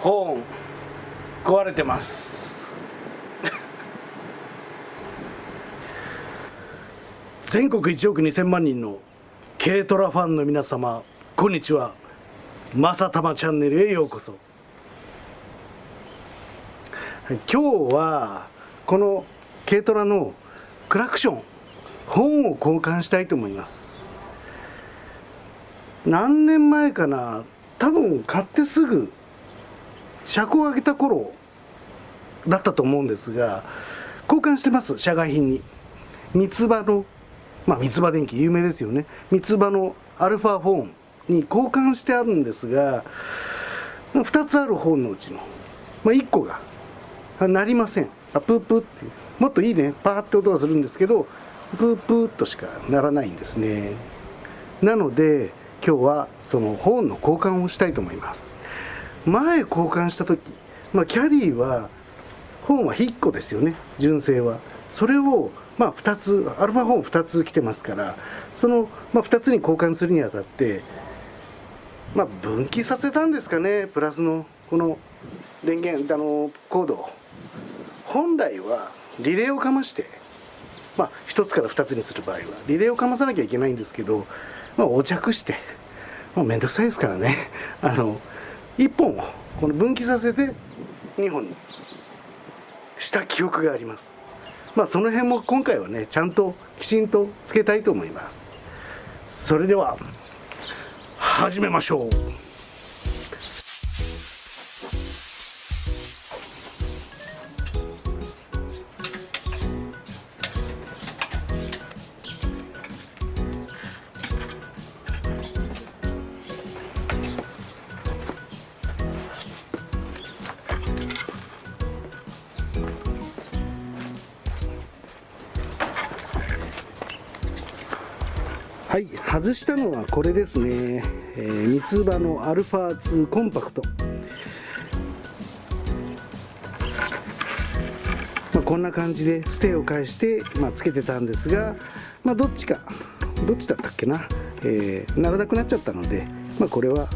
ホーン壊れてます。全国1億2000万人の軽トラファンの皆様こんにちは。まさたまチャンネルへようこそ。今日はこの軽トラのクラクション本を交換したいと思います。何年前かな多分買ってすぐ車高を上げた頃だったと思うんですが交換してます社外品に。三つ葉のまあ三つ葉電機有名ですよね。三つ葉のアルファフォンに交換してあるんですが2つある本のうちの、まあ、1個が鳴りません。あプープーってもっといいね。パーって音がするんですけどプープーとしかならないんですね。なので今日はその本の交換をしたいと思います。前交換した時、まあ、キャリーは本は1個ですよね純正は。それをまあ2つアルファ本2つ来てますからその、まあ、2つに交換するにあたってまあ分岐させたんですかねプラスのこの電源あのコード本来はリレーをかましてまあ1つから2つにする場合はリレーをかまさなきゃいけないんですけど、まあ、お着してまあ、めんどくさいですからね。あの1本をこの分岐させて2本にした記憶があります。まあその辺も今回はねちゃんときちんとつけたいと思います。それでは始めましょう。はい外したのはこれですね、えー、三つ葉のアルファ2コンパクト、まあ、こんな感じでステーを返して、まあ、つけてたんですが、まあ、どっちかどっちだったっけな、えー、ならなくなっちゃったので、まあ、これは、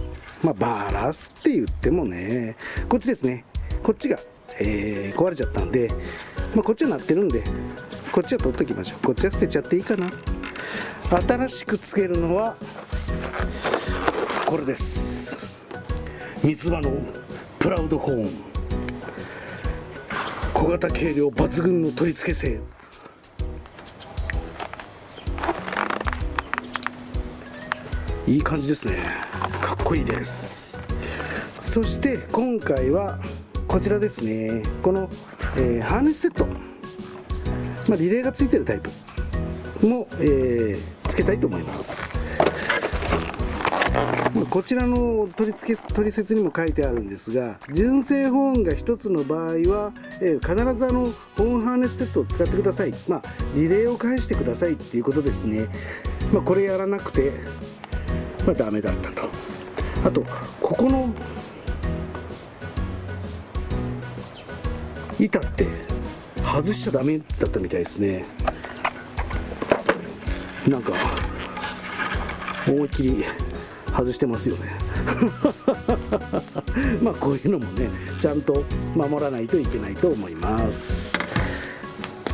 まあ、バラすって言ってもねこっちですね。こっちが、えー、壊れちゃったんで、まあ、こっちはなってるんでこっちは取っときましょう。こっちは捨てちゃっていいかな。新しくつけるのはこれです。三つ葉のプラウドホーン。小型軽量抜群の取り付け性。いい感じですね。かっこいいです。そして今回はこちらですね。この、えー、ハーネスセット、まあ、リレーがついてるタイプも、えー、つけたいと思います。こちらの取り付け取説にも書いてあるんですが純正ホーンが1つの場合は、えー、必ずあのホーンハーネスセットを使ってください。まあリレーを返してくださいっていうことですね。まあ、これやらなくてまあダメだったと。あとここの板って外しちゃダメだったみたいですね。なんか思いっきり外してますよね。まあこういうのもねちゃんと守らないといけないと思います。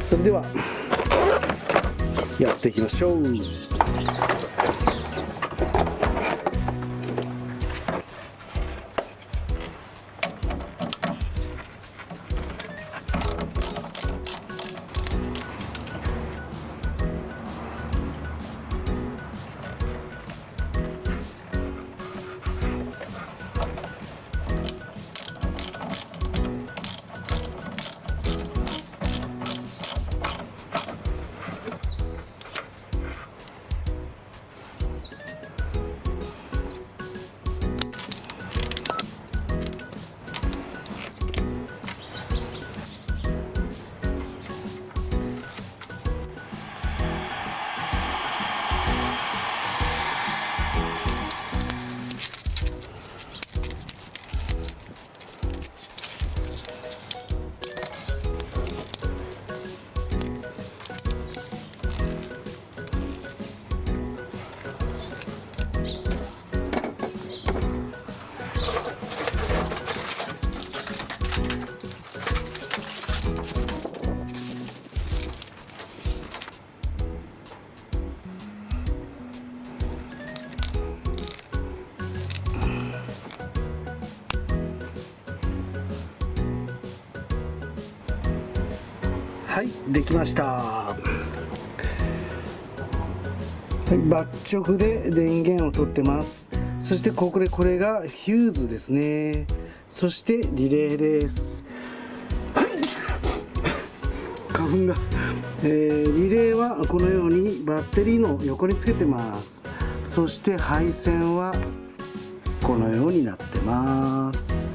それではやっていきましょう。はいできました。はいバッ直で電源を取ってます。そしてこれこれがヒューズですね。そしてリレーです。花粉が、えー、リレーはこのようにバッテリーの横につけてます。そして配線はこのようになってます。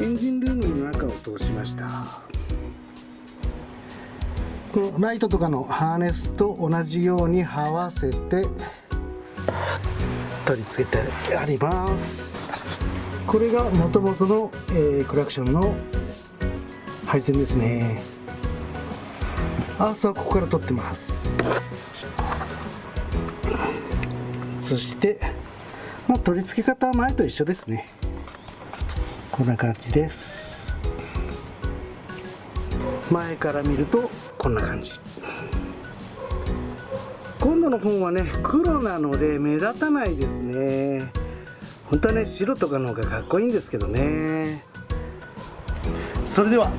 エンジンルームの中を通しました。このライトとかのハーネスと同じように這わせて取り付けてあります。これがもともとの、えー、クラクションの配線ですね。アースはここから取ってます。そしてまあ、取り付け方は前と一緒ですね。こんな感じです。前から見るとこんな感じ。今度の本はね黒なので目立たないですね。本当はね白とかの方がかっこいいんですけどね。それでは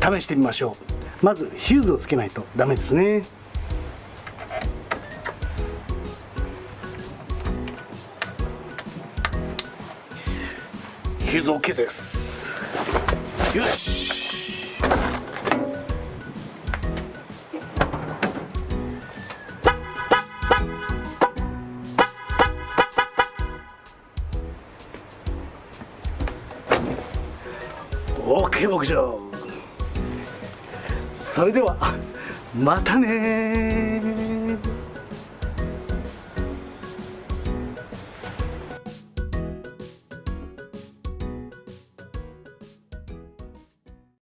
試してみましょう。まずヒューズをつけないとダメですね。ヒューズ OK です。よしオーケー牧場。それではまたね